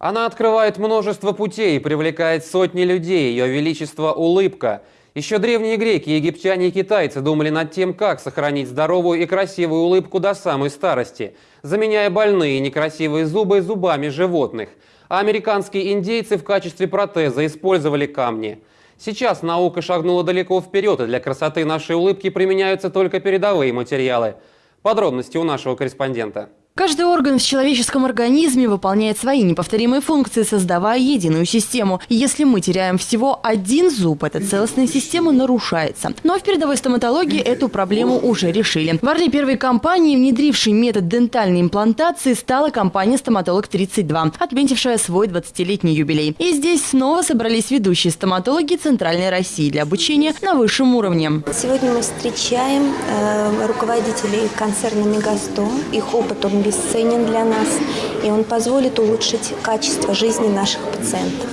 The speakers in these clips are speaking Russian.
Она открывает множество путей и привлекает сотни людей. Ее величество – улыбка. Еще древние греки, египтяне и китайцы думали над тем, как сохранить здоровую и красивую улыбку до самой старости, заменяя больные и некрасивые зубы зубами животных. А американские индейцы в качестве протеза использовали камни. Сейчас наука шагнула далеко вперед, и для красоты нашей улыбки применяются только передовые материалы. Подробности у нашего корреспондента. Каждый орган в человеческом организме выполняет свои неповторимые функции, создавая единую систему. И если мы теряем всего один зуб, эта целостная система нарушается. Но в передовой стоматологии эту проблему уже решили. В Орле первой компании, внедрившей метод дентальной имплантации, стала компания «Стоматолог-32», отметившая свой 20-летний юбилей. И здесь снова собрались ведущие стоматологи Центральной России для обучения на высшем уровне. Сегодня мы встречаем э, руководителей концерна «Мегастом». Их опыт бесценен для нас, и он позволит улучшить качество жизни наших пациентов.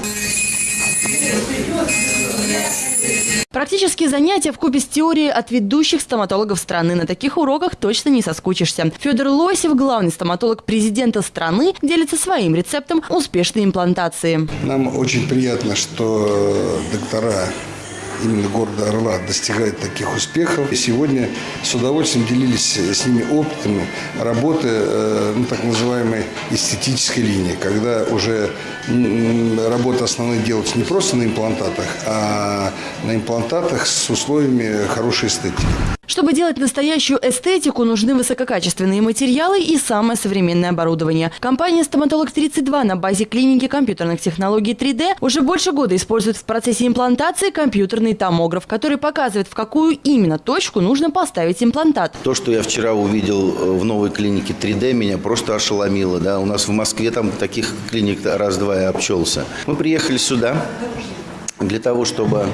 Практические занятия в купе с теорией от ведущих стоматологов страны. На таких уроках точно не соскучишься. Федор Лосев, главный стоматолог президента страны, делится своим рецептом успешной имплантации. Нам очень приятно, что доктора именно города Орла достигает таких успехов. И сегодня с удовольствием делились с ними опытами работы э, ну, так называемой эстетической линии, когда уже работа основной делается не просто на имплантатах, а на имплантатах с условиями хорошей эстетики. Чтобы делать настоящую эстетику, нужны высококачественные материалы и самое современное оборудование. Компания «Стоматолог-32» на базе клиники компьютерных технологий 3D уже больше года использует в процессе имплантации компьютерный томограф, который показывает, в какую именно точку нужно поставить имплантат. То, что я вчера увидел э, в новой клинике 3D, меня просто ошеломило. Да? У нас в Москве там таких клиник раз-два я обчелся. Мы приехали сюда для того, чтобы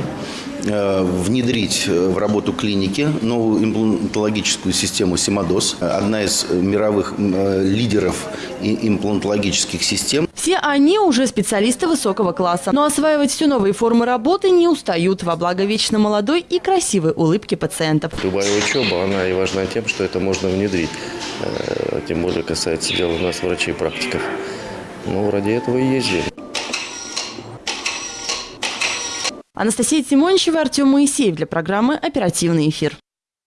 Э, внедрить э, в работу клиники новую имплантологическую систему Симадос, одна из мировых лидеров имплантологических систем. Все они уже специалисты высокого класса, но осваивать все новые формы работы не устают во благо вечно молодой и красивой улыбки пациентов. Любая учеба, она и важна тем, что это можно внедрить. Э, тем более касается дела у нас врачей-практиков. Ну, ради этого и ездили. Анастасия Тимончева, Артем Моисеев для программы «Оперативный эфир».